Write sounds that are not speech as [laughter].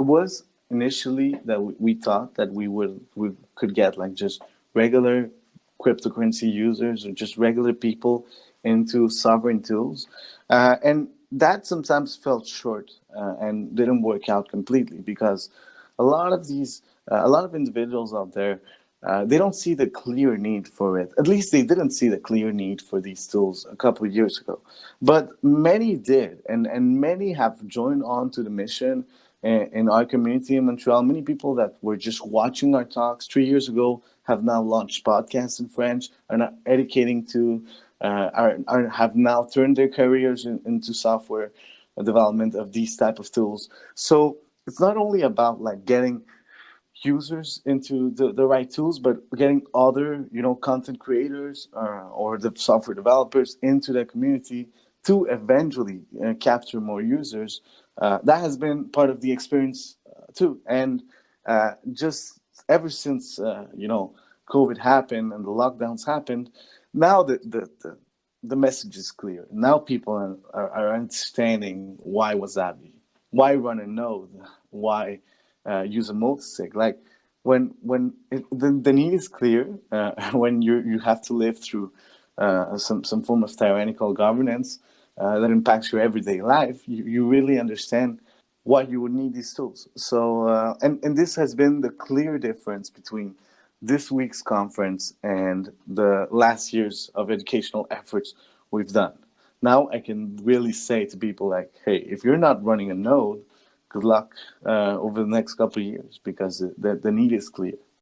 it was initially that we, thought that we would we could get like just regular cryptocurrency users or just regular people into sovereign tools, uh, and that sometimes fell short uh, and didn't work out completely because a lot of these uh, a lot of individuals out there uh, they don't see the clear need for it. At least they didn't see the clear need for these tools a couple of years ago. But many did, and, and many have joined on to the mission in, our community in Montreal. Many people that were just watching our talks three years ago have now launched podcasts in French, are now educating to, uh, are, are, have now turned their careers in, into software development of these type of tools. So it's not only about like getting users into the, the right tools, but getting other, you know, content creators uh, or the software developers into the community to eventually uh, capture more users. Uh, that has been part of the experience uh, too. And uh, just ever since, uh, you know, COVID happened and the lockdowns happened, now the, the, the, the message is clear. Now people are, are, understanding why Wasabi, why run a node, why use a multisig. Like when when it, the, the need is clear, [laughs] when you you have to live through uh, some some form of tyrannical governance uh, that impacts your everyday life, you, you really understand why you would need these tools. So uh, and and this has been the clear difference between this week's conference and the last years of educational efforts we've done. Now I can really say to people like, hey, if you're not running a node, good luck uh, over the next couple of years because the, the need is clear.